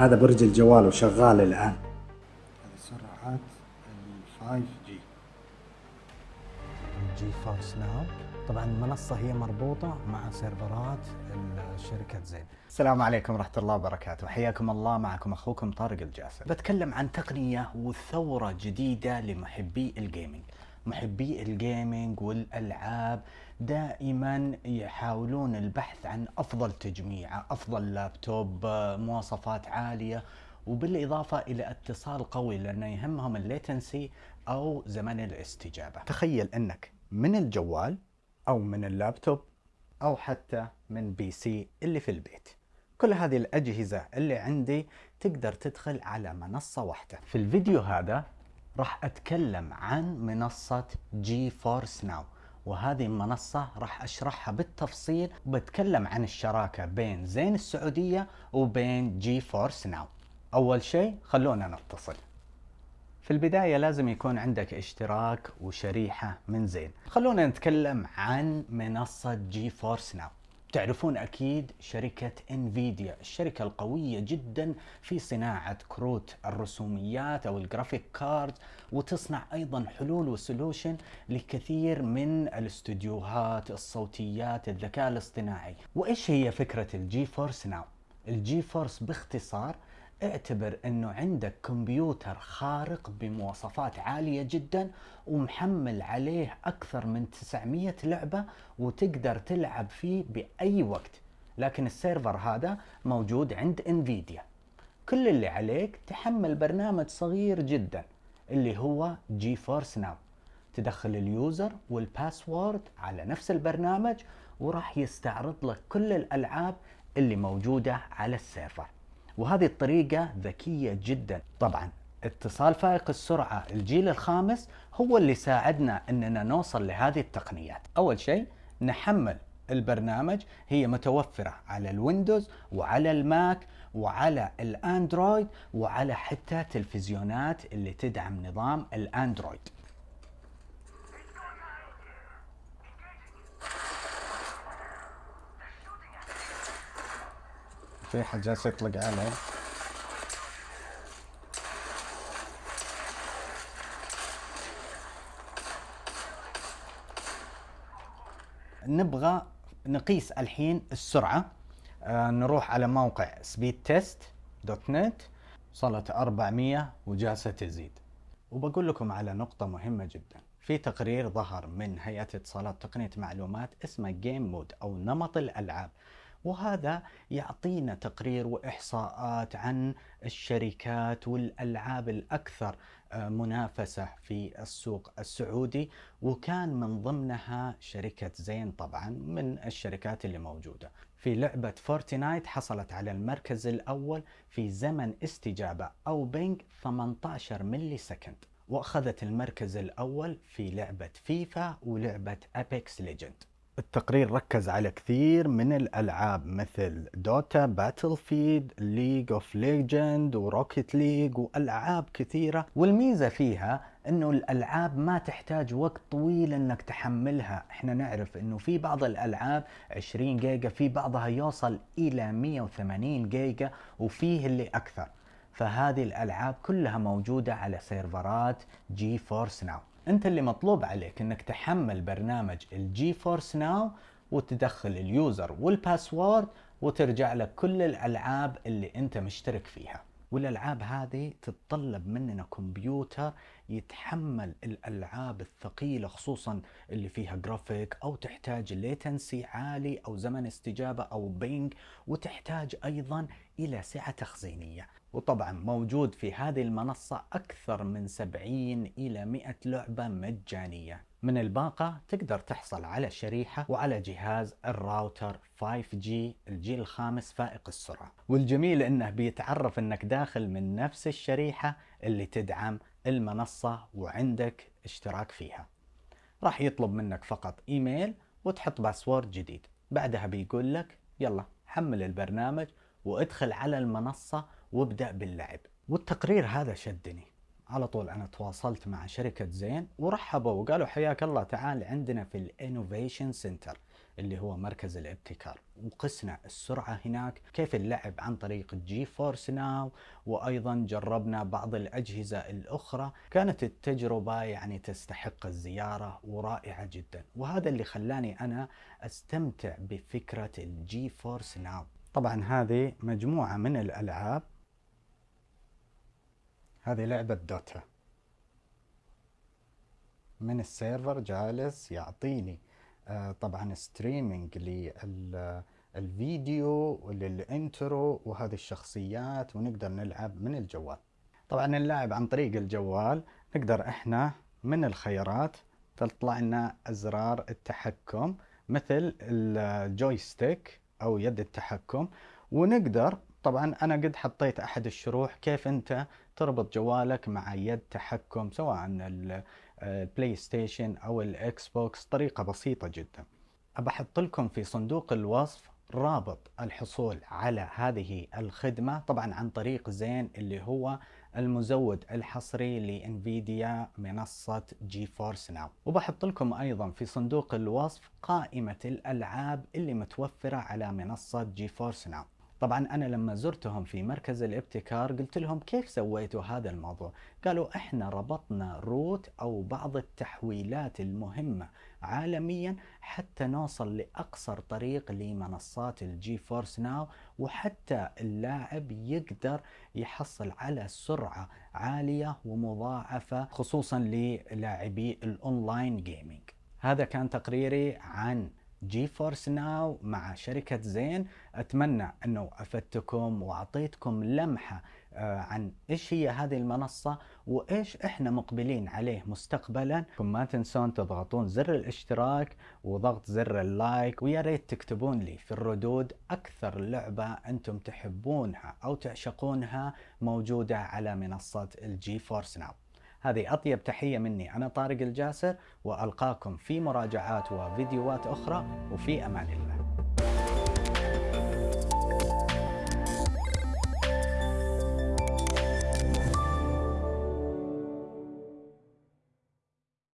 هذا برج الجوال وشغال الآن. هذه سرعات ال 5G GeForce Now طبعا المنصة هي مربوطة مع سيرفرات شركة زين. السلام عليكم ورحمة الله وبركاته. حياكم الله. معكم أخوكم طارق الجاسر بتكلم عن تقنية وثورة جديدة لمحبي ال gaming محبي ال gaming والألعاب دائما يحاولون البحث عن أفضل تجميع أفضل لابتوب مواصفات عالية وبالإضافة إلى اتصال قوي لأنه يهمهم ال latency أو زمن الاستجابة. تخيل أنك من الجوال أو من اللابتوب أو حتى من PC اللي في البيت. كل هذه الأجهزة اللي عندي تقدر تدخل على منصة واحدة. في الفيديو هذا راح أتكلم عن منصة GeForce Now وهذه المنصة راح أشرحها بالتفصيل وبتكلم عن الشراكة بين زين السعودية وبين GeForce Now أول شيء خلونا نتصل. في البداية لازم يكون عندك اشتراك وشريحة من زين. خلونا نتكلم عن منصة GeForce Now تعرفون أكيد شركة انفيديا الشركة القوية جدا في صناعة كروت الرسوميات أو ال graphic card وتصنع أيضا حلول و solution لكثير من الاستديوهات الصوتيات الذكاء الاصطناعي. وإيش هي فكرة ال GeForce Now ال GeForce باختصار اعتبر انه عندك كمبيوتر خارق بمواصفات عالية جدا ومحمل عليه أكثر من 900 لعبة وتقدر تلعب فيه بأي وقت. لكن السيرفر هذا موجود عند انفيديا كل اللي عليك تحمل برنامج صغير جدا اللي هو GeForce Now تدخل ال user وال password على نفس البرنامج وراح يستعرض لك كل الألعاب اللي موجودة على السيرفر. وهذه الطريقة ذكية جدا. طبعا اتصال فائق السرعة الجيل الخامس هو اللي ساعدنا إننا نوصل لهذه التقنيات. أول شيء نحمل البرنامج هي متوفرة على الويندوز وعلى الماك وعلى الأندرويد وعلى حتى تلفزيونات اللي تدعم نظام الأندرويد. في حد جالس يطلق عليه. نبغى نقيس الحين السرعة. آه نروح على موقع نت وصلت 400 وجالسة تزيد. وبقول لكم على نقطة مهمة جدا. في تقرير ظهر من هيئة اتصالات تقنية معلومات اسمه جيم مود أو نمط الألعاب. وهذا يعطينا تقرير وإحصاءات عن الشركات والألعاب الأكثر آه، منافسة في السوق السعودي وكان من ضمنها شركة زين طبعا من الشركات اللي موجودة. في لعبة فورتنايت حصلت على المركز الأول في زمن استجابة أو ping 18 millisecond. وأخذت المركز الأول في لعبة فيفا ولعبة Apex Legend. التقرير ركز على كثير من الألعاب مثل Dota Battlefield League of Legend و Rocket League وألعاب كثيرة. والميزة فيها إنه الألعاب ما تحتاج وقت طويل إنك تحملها. إحنا نعرف إنه في بعض الألعاب 20 جيجا في بعضها يوصل إلى 180 جيجا وفيه اللي أكثر. فهذه الألعاب كلها موجودة على سيرفرات GeForce Now انت اللي مطلوب عليك انك تحمل برنامج ال GeForce Now وتدخل ال user وال password وترجع لك كل الألعاب اللي انت مشترك فيها. والألعاب هذه تتطلب مننا كمبيوتر يتحمل الألعاب الثقيلة خصوصا اللي فيها جرافيك أو تحتاج latency عالي أو زمن استجابة أو ping وتحتاج أيضا إلى سعة تخزينية. وطبعا موجود في هذه المنصة أكثر من 70 إلى 100 لعبة مجانية. من الباقة تقدر تحصل على شريحة وعلى جهاز الراوتر 5G الجيل الخامس فائق السرعة. والجميل إنه بيتعرف إنك داخل من نفس الشريحة اللي تدعم المنصة وعندك اشتراك فيها. راح يطلب منك فقط إيميل وتحط password جديد. بعدها بيقول لك يلا حمل البرنامج وادخل على المنصة وابدأ باللعب. والتقرير هذا شدني. على طول أنا تواصلت مع شركة زين ورحبوا وقالوا حياك الله تعال عندنا في ال innovation center اللي هو مركز الابتكار. وقسنا السرعة هناك كيف اللعب عن طريق GeForce Now وأيضا جربنا بعض الأجهزة الأخرى. كانت التجربة يعني تستحق الزيارة ورائعة جدا. وهذا اللي خلاني أنا أستمتع بفكرة ال GeForce Now طبعا هذه مجموعة من الألعاب. هذه لعبة Dota من السيرفر جالس يعطيني طبعا streaming للفيديو ولل intro وهذه الشخصيات ونقدر نلعب من الجوال. طبعا اللعب عن طريق الجوال. نقدر إحنا من الخيارات تطلع لنا أزرار التحكم مثل ال joystick أو يد التحكم. ونقدر طبعا أنا قد حطيت أحد الشروح كيف أنت تربط جوالك مع يد تحكم سواء ال PlayStation أو ال Xbox طريقة بسيطة جدا. أبحط لكم في صندوق الوصف رابط الحصول على هذه الخدمة طبعا عن طريق زين اللي هو المزود الحصري ل Nvidia منصة GeForce Now. وبحط لكم أيضا في صندوق الوصف قائمة الألعاب اللي متوفرة على منصة GeForce Now. طبعا أنا لما زرتهم في مركز الابتكار قلت لهم كيف سويتوا هذا الموضوع؟ قالوا إحنا ربطنا route أو بعض التحويلات المهمة عالميا حتى نوصل لأقصر طريق لمنصات ال GeForce Now وحتى اللاعب يقدر يحصل على سرعة عالية ومضاعفة خصوصا للاعبي ال online gaming هذا كان تقريري عن GeForce Now مع شركة زين. أتمنى أنه أفدتكم وأعطيتكم لمحة آه، عن إيش هي هذه المنصة وإيش إحنا مقبلين عليه مستقبلا. ما تنسون تضغطون زر الاشتراك وضغط زر ال like ويا ريت تكتبون لي في الردود أكثر لعبة أنتم تحبونها أو تعشقونها موجودة على منصة ال GeForce Now. هذه أطيب تحية مني. أنا طارق الجاسر وألقاكم في مراجعات وفيديوهات أخرى وفي أمان الله.